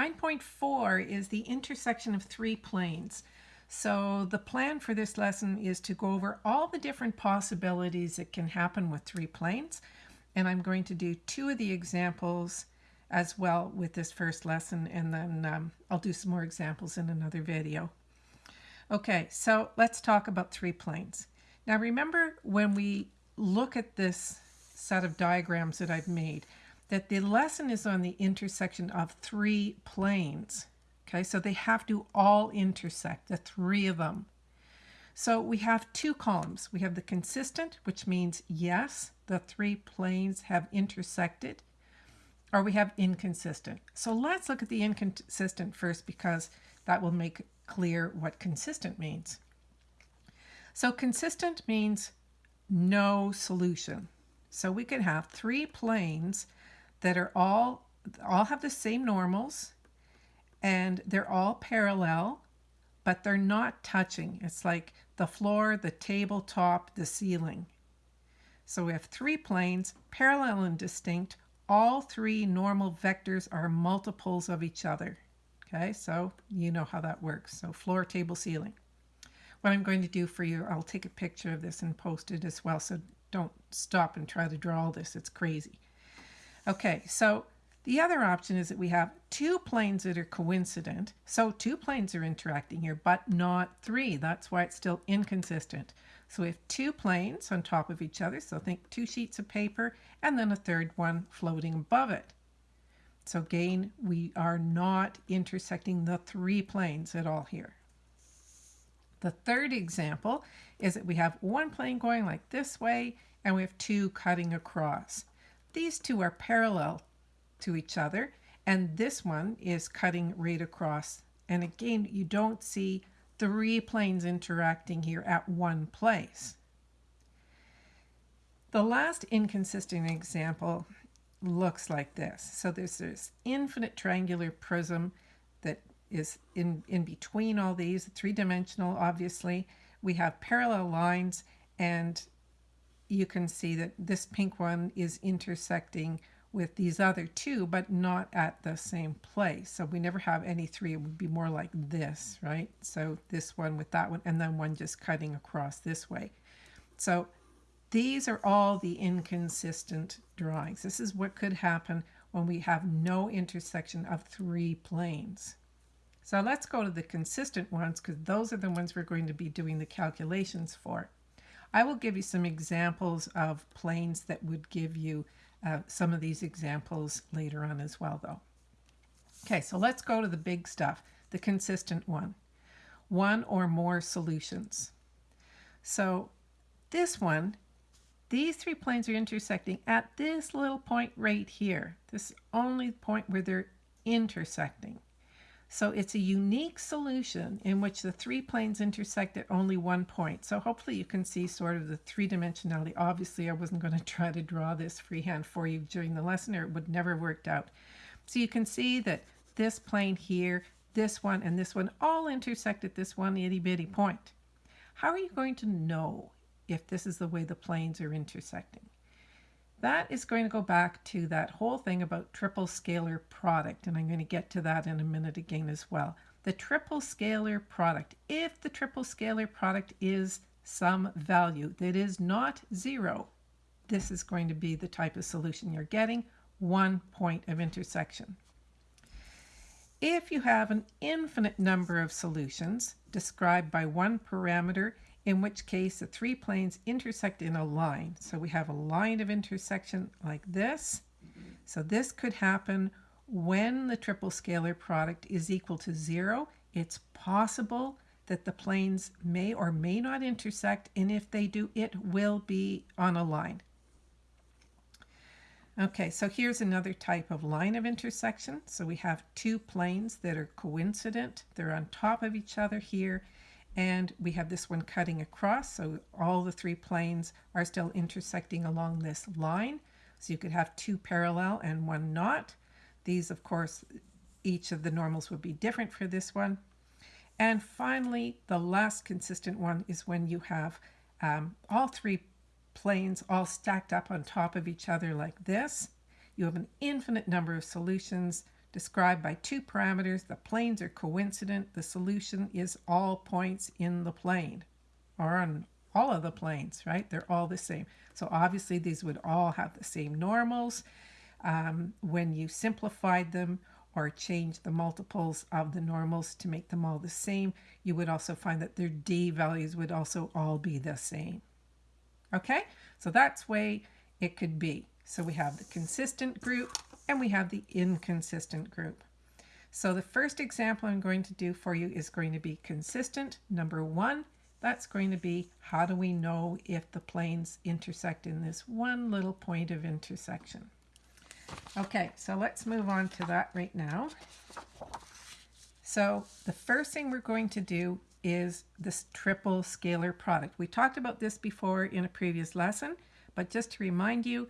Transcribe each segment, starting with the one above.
9.4 is the intersection of three planes. So the plan for this lesson is to go over all the different possibilities that can happen with three planes. And I'm going to do two of the examples as well with this first lesson and then um, I'll do some more examples in another video. Okay, so let's talk about three planes. Now remember when we look at this set of diagrams that I've made that the lesson is on the intersection of three planes. Okay, so they have to all intersect, the three of them. So we have two columns. We have the consistent, which means yes, the three planes have intersected, or we have inconsistent. So let's look at the inconsistent first because that will make clear what consistent means. So consistent means no solution. So we can have three planes that are all all have the same normals and they're all parallel, but they're not touching. It's like the floor, the tabletop, the ceiling. So we have three planes, parallel and distinct. All three normal vectors are multiples of each other. Okay, so you know how that works. So floor, table, ceiling. What I'm going to do for you, I'll take a picture of this and post it as well. So don't stop and try to draw all this. It's crazy. Okay, so the other option is that we have two planes that are coincident. So two planes are interacting here, but not three. That's why it's still inconsistent. So we have two planes on top of each other. So think two sheets of paper and then a third one floating above it. So again, we are not intersecting the three planes at all here. The third example is that we have one plane going like this way and we have two cutting across. These two are parallel to each other and this one is cutting right across. And again, you don't see three planes interacting here at one place. The last inconsistent example looks like this. So there's this infinite triangular prism that is in, in between all these, three-dimensional obviously. We have parallel lines and you can see that this pink one is intersecting with these other two, but not at the same place. So we never have any three. It would be more like this, right? So this one with that one, and then one just cutting across this way. So these are all the inconsistent drawings. This is what could happen when we have no intersection of three planes. So let's go to the consistent ones because those are the ones we're going to be doing the calculations for. I will give you some examples of planes that would give you uh, some of these examples later on as well though. Okay, so let's go to the big stuff, the consistent one. One or more solutions. So this one, these three planes are intersecting at this little point right here. This only point where they're intersecting. So it's a unique solution in which the three planes intersect at only one point. So hopefully you can see sort of the three-dimensionality. Obviously, I wasn't going to try to draw this freehand for you during the lesson or it would never have worked out. So you can see that this plane here, this one, and this one all intersect at this one itty-bitty point. How are you going to know if this is the way the planes are intersecting? That is going to go back to that whole thing about triple scalar product, and I'm going to get to that in a minute again as well. The triple scalar product, if the triple scalar product is some value that is not zero, this is going to be the type of solution you're getting, one point of intersection. If you have an infinite number of solutions described by one parameter, in which case the three planes intersect in a line. So we have a line of intersection like this. So this could happen when the triple scalar product is equal to zero. It's possible that the planes may or may not intersect, and if they do, it will be on a line. Okay, so here's another type of line of intersection. So we have two planes that are coincident. They're on top of each other here, and we have this one cutting across so all the three planes are still intersecting along this line. So you could have two parallel and one not. These of course each of the normals would be different for this one. And finally the last consistent one is when you have um, all three planes all stacked up on top of each other like this. You have an infinite number of solutions described by two parameters. The planes are coincident. The solution is all points in the plane or on all of the planes, right? They're all the same. So obviously these would all have the same normals. Um, when you simplified them or change the multiples of the normals to make them all the same, you would also find that their d values would also all be the same. Okay, so that's way it could be. So we have the consistent group and we have the inconsistent group. So the first example I'm going to do for you is going to be consistent. Number one, that's going to be how do we know if the planes intersect in this one little point of intersection. Okay, so let's move on to that right now. So the first thing we're going to do is this triple scalar product. We talked about this before in a previous lesson, but just to remind you,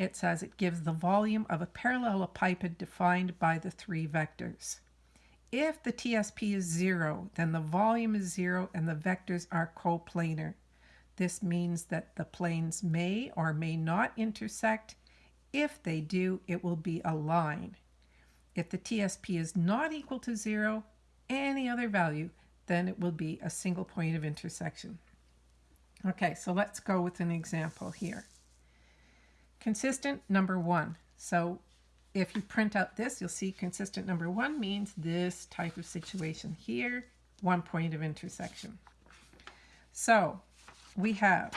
it says it gives the volume of a parallelepiped defined by the three vectors. If the TSP is zero, then the volume is zero and the vectors are coplanar. This means that the planes may or may not intersect. If they do, it will be a line. If the TSP is not equal to zero, any other value, then it will be a single point of intersection. Okay, so let's go with an example here. Consistent number one. So if you print out this, you'll see consistent number one means this type of situation here, one point of intersection. So we have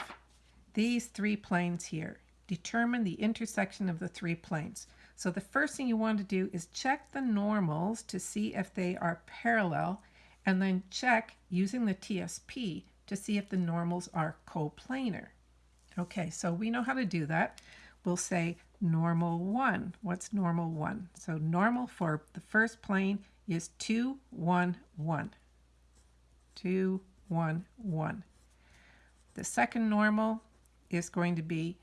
these three planes here. Determine the intersection of the three planes. So the first thing you want to do is check the normals to see if they are parallel and then check using the TSP to see if the normals are coplanar. Okay, so we know how to do that. We'll say normal 1. What's normal 1? So normal for the first plane is 2, 1, 1. 2, 1, 1. The second normal is going to be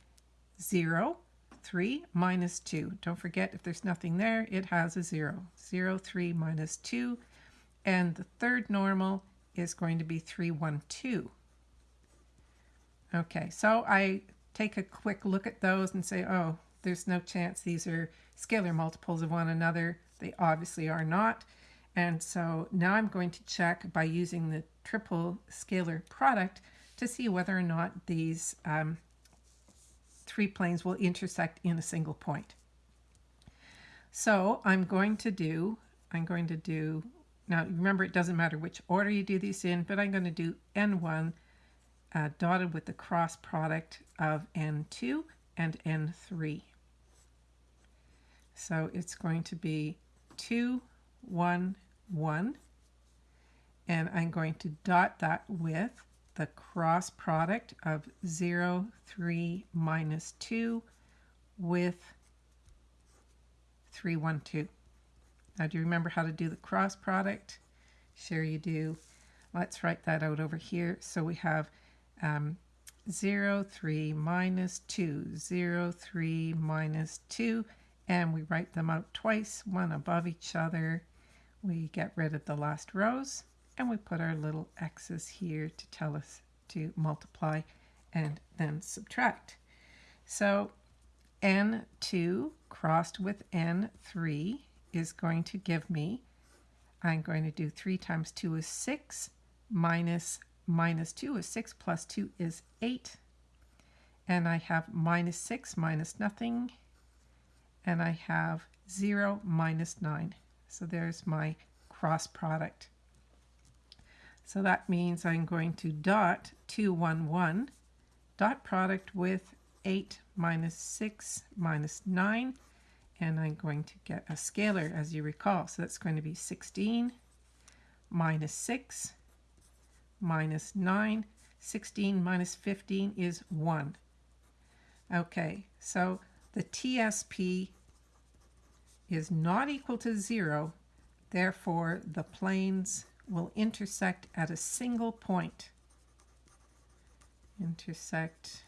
0, 3 minus 2. Don't forget, if there's nothing there, it has a 0. 0, 3 minus 2 and the third normal is going to be 312. Okay, so I take a quick look at those and say, oh, there's no chance these are scalar multiples of one another. They obviously are not. And so now I'm going to check by using the triple scalar product to see whether or not these um, three planes will intersect in a single point. So I'm going to do, I'm going to do now, remember, it doesn't matter which order you do these in, but I'm going to do N1 uh, dotted with the cross product of N2 and N3. So it's going to be 2, 1, 1. And I'm going to dot that with the cross product of 0, 3, minus 2 with 3, 1, 2. Now, do you remember how to do the cross product? Sure you do. Let's write that out over here. So we have um, 0, 3 minus 2, 0, 3 minus 2, and we write them out twice, one above each other. We get rid of the last rows, and we put our little x's here to tell us to multiply and then subtract. So n2 crossed with n3 is going to give me, I'm going to do 3 times 2 is 6, minus minus 2 is 6, plus 2 is 8. And I have minus 6 minus nothing. And I have 0 minus 9. So there's my cross product. So that means I'm going to dot 2, 1, 1, dot product with 8 minus 6 minus 9 and I'm going to get a scalar as you recall. So that's going to be 16 minus 6 minus 9. 16 minus 15 is 1. Okay, so the TSP is not equal to 0, therefore the planes will intersect at a single point. Intersect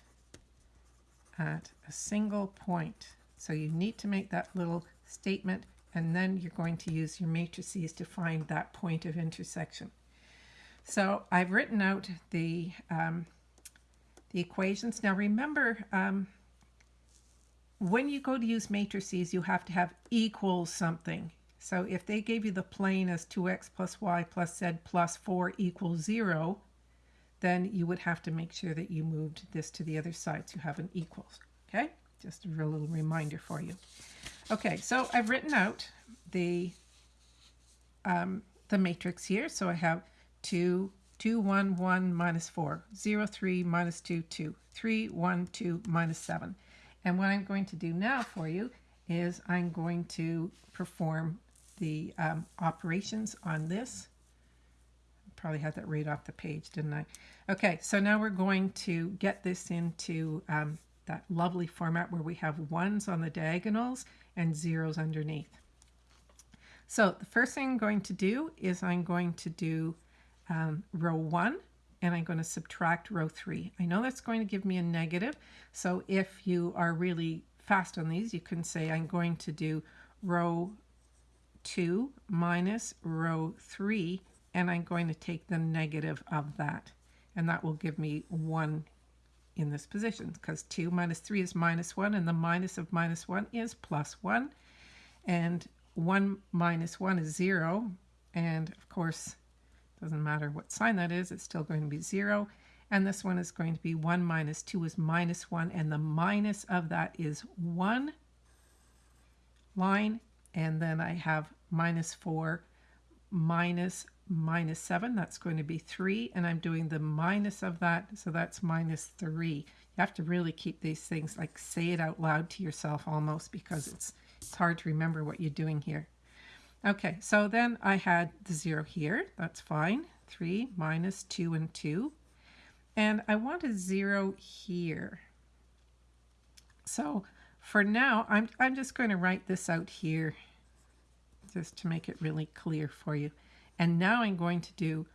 at a single point. So you need to make that little statement and then you're going to use your matrices to find that point of intersection. So I've written out the, um, the equations. Now remember, um, when you go to use matrices, you have to have equals something. So if they gave you the plane as 2x plus y plus z plus 4 equals 0, then you would have to make sure that you moved this to the other side so you have an equals. Okay, just a little reminder for you. Okay, so I've written out the um, the matrix here. So I have 2, 2, 1, 1, minus 4, 0, 3, minus 2, 2, 3, 1, 2, minus 7. And what I'm going to do now for you is I'm going to perform the um, operations on this. Probably had that right off the page, didn't I? Okay, so now we're going to get this into um, that lovely format where we have ones on the diagonals and zeros underneath. So the first thing I'm going to do is I'm going to do um, row 1 and I'm going to subtract row 3. I know that's going to give me a negative, so if you are really fast on these, you can say I'm going to do row 2 minus row 3, and I'm going to take the negative of that. And that will give me 1 in this position, because 2 minus 3 is minus 1, and the minus of minus 1 is plus 1. And 1 minus 1 is 0, and of course, doesn't matter what sign that is, it's still going to be 0. And this one is going to be 1 minus 2 is minus 1, and the minus of that is 1 line, and then I have minus 4 minus minus 7, that's going to be 3, and I'm doing the minus of that, so that's minus 3. You have to really keep these things, like say it out loud to yourself almost, because it's, it's hard to remember what you're doing here. Okay, so then I had the 0 here, that's fine. 3 minus 2 and 2 and I want a zero here. So for now, I'm, I'm just going to write this out here just to make it really clear for you. And now I'm going to do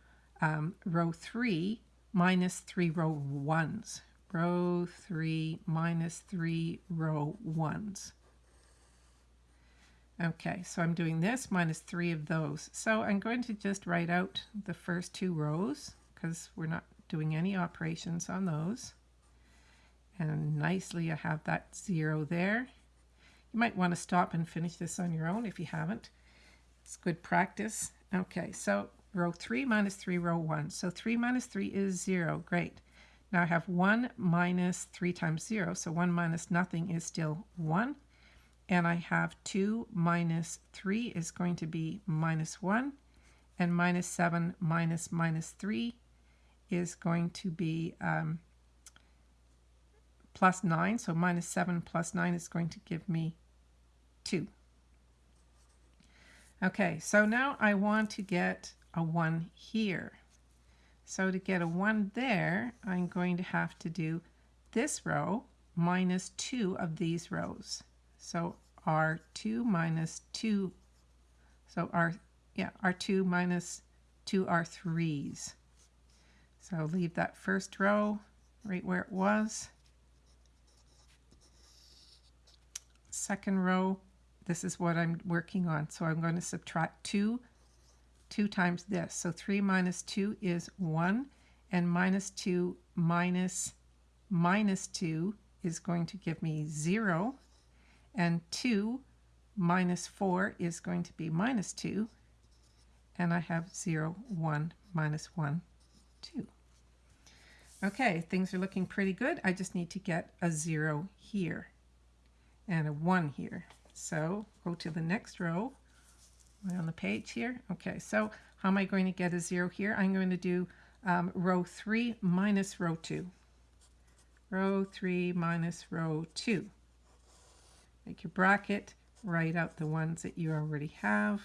um, row 3 minus 3 row 1s. Row 3 minus 3 row 1s. Okay, so I'm doing this minus 3 of those. So I'm going to just write out the first two rows because we're not doing any operations on those. And nicely I have that zero there. You might want to stop and finish this on your own if you haven't. It's good practice. Okay, so row 3 minus 3, row 1. So 3 minus 3 is 0. Great. Now I have 1 minus 3 times 0, so 1 minus nothing is still 1. And I have 2 minus 3 is going to be minus 1. And minus 7 minus minus 3 is going to be um, plus 9. So minus 7 plus 9 is going to give me 2. Okay, so now I want to get a 1 here. So to get a 1 there, I'm going to have to do this row minus 2 of these rows. So R2 minus 2, so R, yeah, R2 minus 2 R3s. So leave that first row right where it was. Second row, this is what I'm working on. So I'm going to subtract 2, 2 times this. So 3 minus 2 is 1, and minus 2 minus minus 2 is going to give me 0, and 2 minus 4 is going to be minus 2, and I have 0, 1, minus 1, 2. Okay, things are looking pretty good. I just need to get a zero here and a one here. So go to the next row on the page here. Okay, so how am I going to get a zero here? I'm going to do um, row three minus row two. Row three minus row two. Make your bracket, write out the ones that you already have.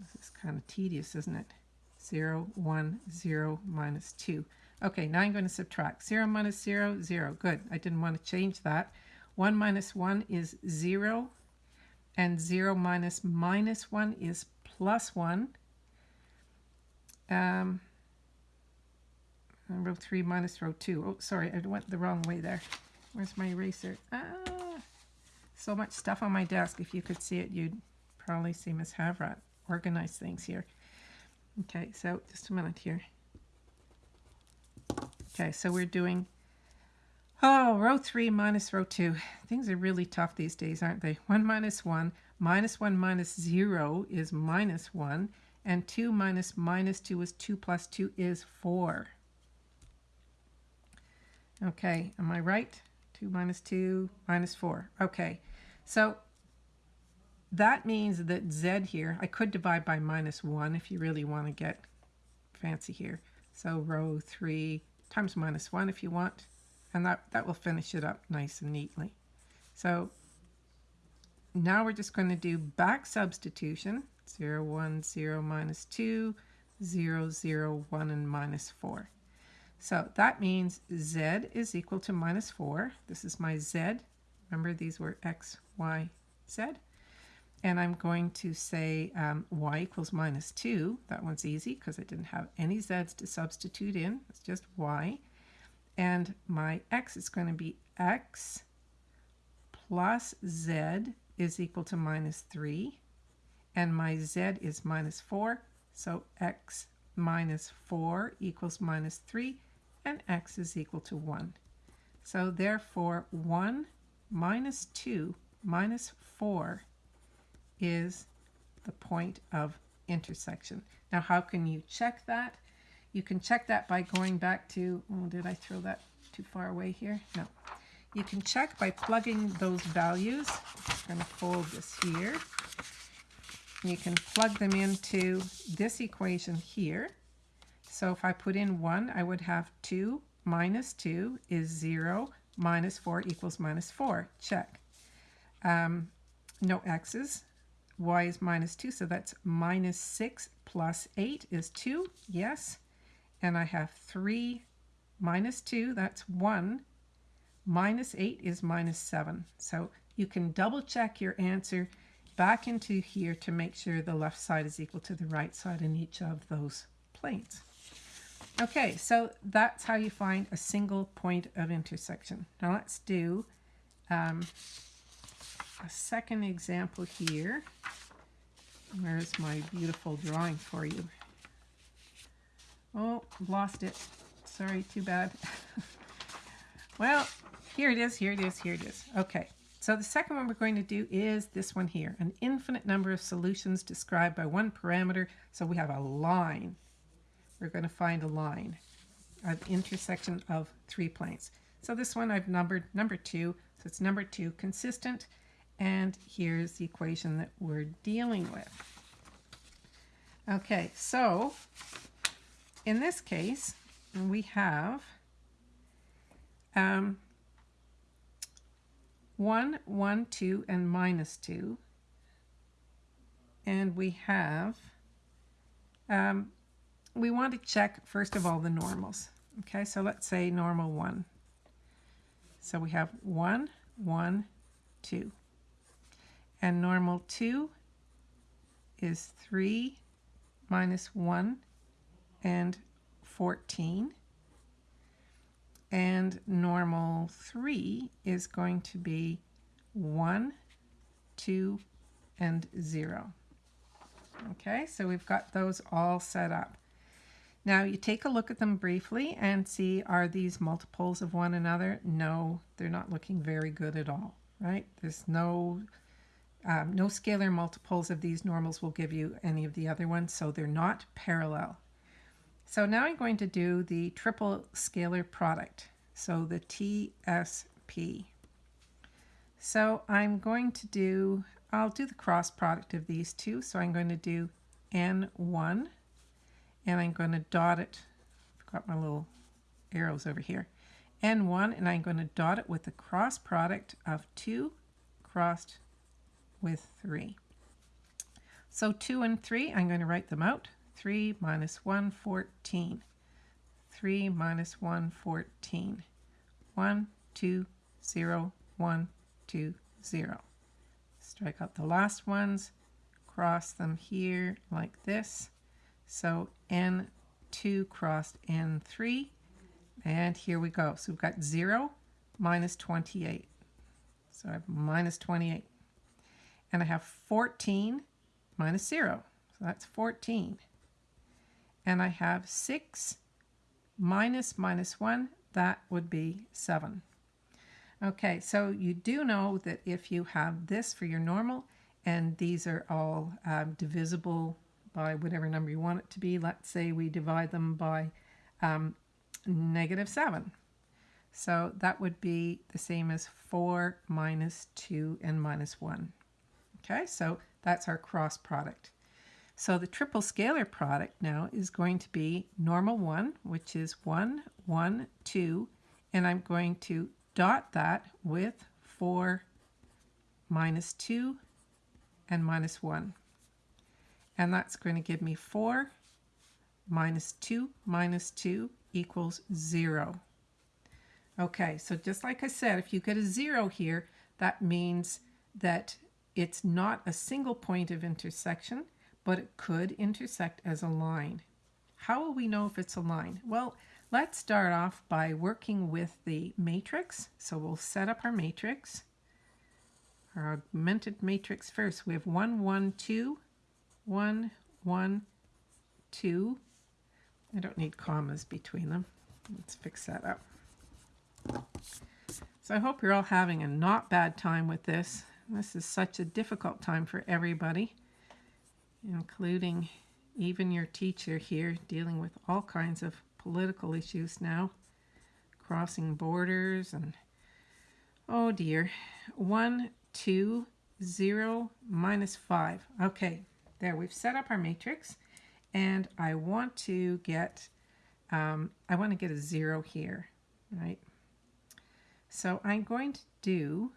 This is kind of tedious, isn't it? 0, 1, 0, minus 2. Okay, now I'm going to subtract. 0 minus 0, 0. Good. I didn't want to change that. 1 minus 1 is 0. And 0 minus minus 1 is plus 1. Um, row 3 minus row 2. Oh, sorry, I went the wrong way there. Where's my eraser? Ah, so much stuff on my desk. If you could see it, you'd probably see Miss Havrat organize things here. Okay, so just a minute here. Okay, so we're doing, oh, row 3 minus row 2. Things are really tough these days, aren't they? 1 minus 1 Minus 1 minus 0 is minus 1. And 2 minus minus 2 is 2 plus 2 is 4. Okay, am I right? 2 minus 2 minus 4. Okay, so that means that z here, I could divide by minus 1 if you really want to get fancy here. So row 3 times minus 1 if you want, and that, that will finish it up nice and neatly. So now we're just going to do back substitution. 0, 1, 0, minus 2, 0, 0, 1, and minus 4. So that means z is equal to minus 4. This is my z. Remember these were x, y, z. And I'm going to say um, y equals minus 2. That one's easy because I didn't have any z's to substitute in. It's just y. And my x is going to be x plus z is equal to minus 3. And my z is minus 4. So x minus 4 equals minus 3 and x is equal to 1. So therefore 1 minus 2 minus 4 is the point of intersection. Now how can you check that? You can check that by going back to, oh, did I throw that too far away here? No. You can check by plugging those values. I'm going to fold this here. You can plug them into this equation here. So if I put in 1, I would have 2 minus 2 is 0, minus 4 equals minus 4. Check. Um, no x's. y is minus 2, so that's minus 6 plus 8 is 2. Yes. And I have 3 minus 2, that's 1. Minus 8 is minus 7. So you can double check your answer back into here to make sure the left side is equal to the right side in each of those planes. Okay, so that's how you find a single point of intersection. Now let's do um, a second example here. Where's my beautiful drawing for you? Oh, lost it. Sorry, too bad. well, here it is, here it is, here it is. Okay, so the second one we're going to do is this one here, an infinite number of solutions described by one parameter. So we have a line we're going to find a line of intersection of three planes. So this one I've numbered number two, so it's number two, consistent, and here's the equation that we're dealing with. Okay, so in this case, we have um, 1, 1, 2, and minus 2. And we have um, we want to check, first of all, the normals. Okay, so let's say normal 1. So we have 1, 1, 2. And normal 2 is 3 minus 1 and 14. And normal 3 is going to be 1, 2, and 0. Okay, so we've got those all set up. Now you take a look at them briefly and see are these multiples of one another? No, they're not looking very good at all, right? There's no, um, no scalar multiples of these normals will give you any of the other ones, so they're not parallel. So now I'm going to do the triple scalar product, so the TSP. So I'm going to do, I'll do the cross product of these two, so I'm going to do N1 and I'm going to dot it. I've got my little arrows over here. N1 and I'm going to dot it with the cross product of 2 crossed with 3. So 2 and 3, I'm going to write them out. 3 minus 1, 14. 3 minus 1, 14. 1, 2, 0, 1, 2, 0. Strike out the last ones, cross them here like this. So n2 crossed n3. And here we go. So we've got 0 minus 28. So I have minus 28. And I have 14 minus 0. So that's 14. And I have 6 minus minus 1. That would be 7. Okay, so you do know that if you have this for your normal and these are all um, divisible by whatever number you want it to be. Let's say we divide them by um, negative 7. So that would be the same as 4 minus 2 and minus 1. Okay, so that's our cross product. So the triple scalar product now is going to be normal 1, which is 1, 1, 2, and I'm going to dot that with 4 minus 2 and minus 1. And that's going to give me 4 minus 2 minus 2 equals 0. Okay, so just like I said, if you get a 0 here, that means that it's not a single point of intersection, but it could intersect as a line. How will we know if it's a line? Well, let's start off by working with the matrix. So we'll set up our matrix our augmented matrix first. We have 1, 1, 2, 1, 1, 2. I don't need commas between them. Let's fix that up. So I hope you're all having a not bad time with this. This is such a difficult time for everybody, including even your teacher here dealing with all kinds of political issues now, crossing borders and oh dear. One, two, zero, minus 5. Okay, there we've set up our matrix and I want to get, um, I want to get a 0 here, right? So I'm going to do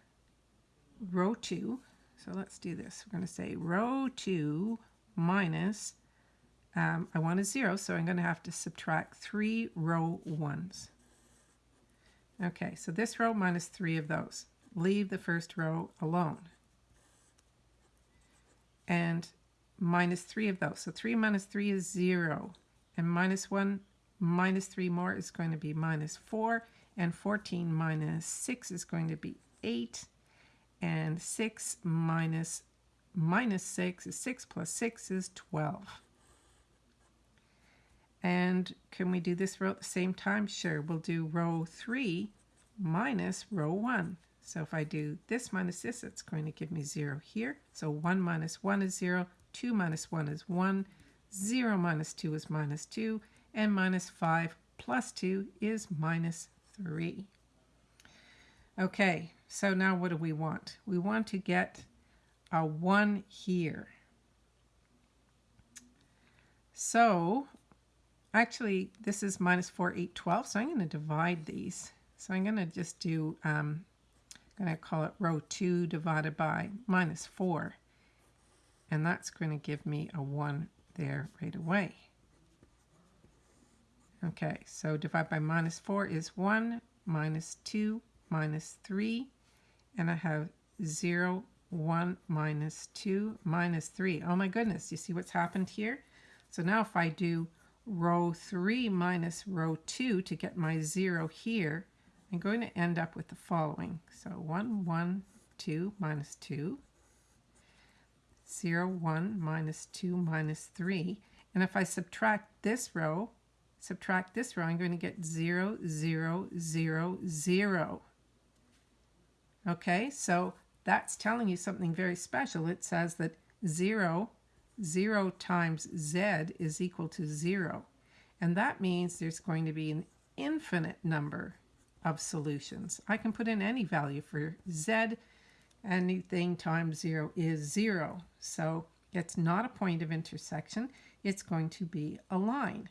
row 2. So let's do this. We're going to say row 2 minus, um, I want a 0, so I'm going to have to subtract 3 row 1s. Okay, so this row minus 3 of those leave the first row alone. And minus 3 of those. So 3 minus 3 is 0. And minus 1 minus 3 more is going to be minus 4. And 14 minus 6 is going to be 8. And 6 minus minus 6 is 6 plus 6 is 12. And can we do this row at the same time? Sure, we'll do row 3 minus row 1. So if I do this minus this, it's going to give me 0 here. So 1 minus 1 is 0, 2 minus 1 is 1, 0 minus 2 is minus 2, and minus 5 plus 2 is minus 3. Okay, so now what do we want? We want to get a 1 here. So actually this is minus 4, 8, 12, so I'm going to divide these. So I'm going to just do um, going to call it row 2 divided by minus 4. And that's going to give me a 1 there right away. Okay, so divide by minus 4 is 1, minus 2, minus 3, and I have 0, 1, minus 2, minus 3. Oh my goodness, you see what's happened here? So now if I do row 3 minus row 2 to get my 0 here, I'm going to end up with the following. So 1, 1, 2 minus 2, 0, 1 minus 2 minus 3. And if I subtract this row, subtract this row, I'm going to get 0, 0, 0, 0. Okay, so that's telling you something very special. It says that 0, 0 times z is equal to 0. And that means there's going to be an infinite number of solutions. I can put in any value for z. Anything times 0 is 0. So it's not a point of intersection. It's going to be a line.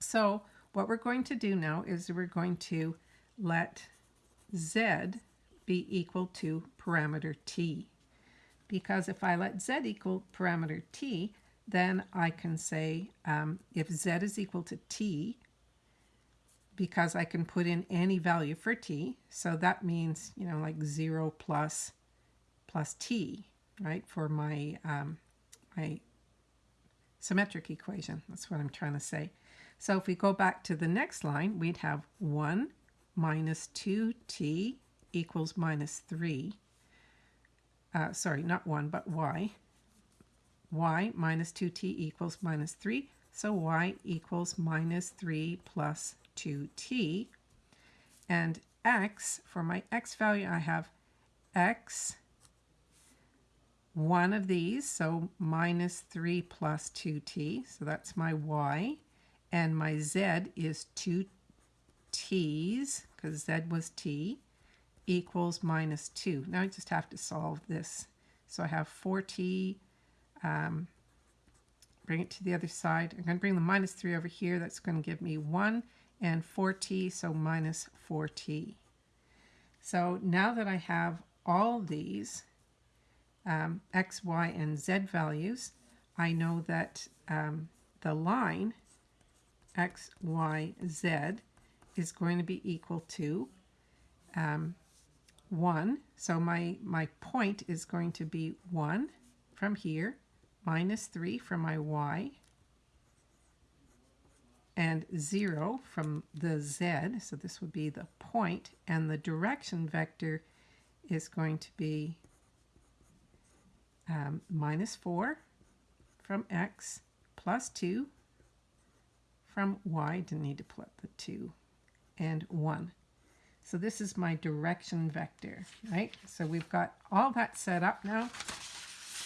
So what we're going to do now is we're going to let z be equal to parameter t. Because if I let z equal parameter t, then I can say um, if z is equal to t, because I can put in any value for t. So that means, you know, like 0 plus, plus t, right, for my, um, my symmetric equation. That's what I'm trying to say. So if we go back to the next line, we'd have 1 minus 2t equals minus 3. Uh, sorry, not 1, but y. y minus 2t equals minus 3. So y equals minus 3 plus 2t. And x, for my x value, I have x one of these, so minus 3 plus 2t, so that's my y, and my z is 2 t's, because z was t, equals minus 2. Now I just have to solve this. So I have 4t, um, bring it to the other side. I'm going to bring the minus 3 over here. That's going to give me 1 and 4t, so minus 4t. So now that I have all these um, x, y, and z values, I know that um, the line x, y, z is going to be equal to um, 1. So my, my point is going to be 1 from here, minus 3 from my y, and 0 from the z. So this would be the point, and the direction vector is going to be um, minus 4 from x plus 2 from y. Didn't need to put the 2 and 1. So this is my direction vector, right? So we've got all that set up now,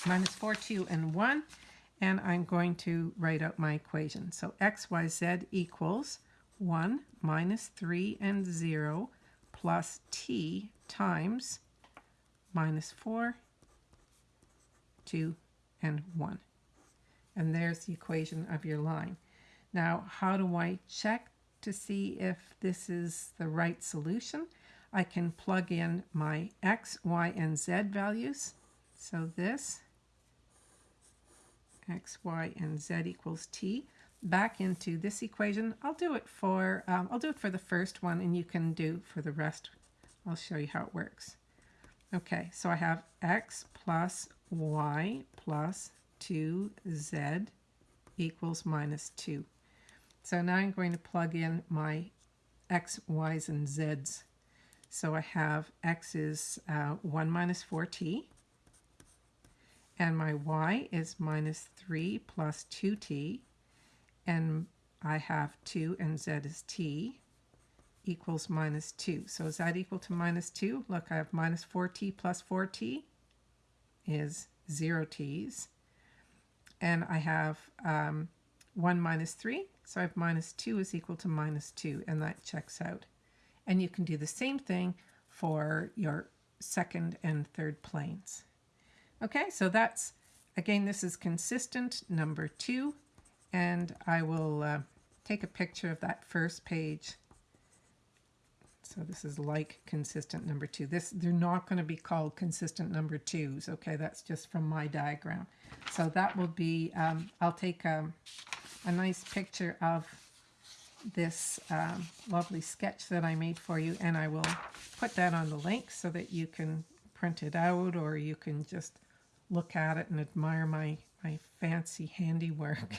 minus 4, 2, and 1. And I'm going to write out my equation. So x, y, z equals 1 minus 3 and 0 plus t times minus 4, 2, and 1. And there's the equation of your line. Now, how do I check to see if this is the right solution, I can plug in my x, y, and z values. So this, x, y, and z equals t, back into this equation. I'll do it for, um, I'll do it for the first one, and you can do for the rest. I'll show you how it works. Okay, so I have x plus y plus 2z equals minus 2. So now I'm going to plug in my x, y's, and z's. So I have x is uh, 1 minus 4t, and my y is minus 3 plus 2t, and I have 2 and z is t equals minus 2. So is that equal to minus 2? Look, I have minus 4t plus 4t is 0 t's. And I have um, 1 minus 3, so I have minus 2 is equal to minus 2, and that checks out. And you can do the same thing for your second and third planes. Okay, so that's, again, this is consistent number 2, and I will uh, take a picture of that first page. So this is like consistent number 2. This They're not going to be called consistent number 2s, okay? That's just from my diagram. So that will be, um, I'll take... Um, a nice picture of this um, lovely sketch that I made for you and I will put that on the link so that you can print it out or you can just look at it and admire my, my fancy handiwork.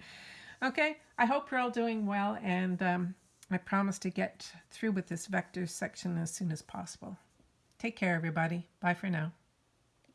okay, I hope you're all doing well and um, I promise to get through with this vectors section as soon as possible. Take care everybody. Bye for now.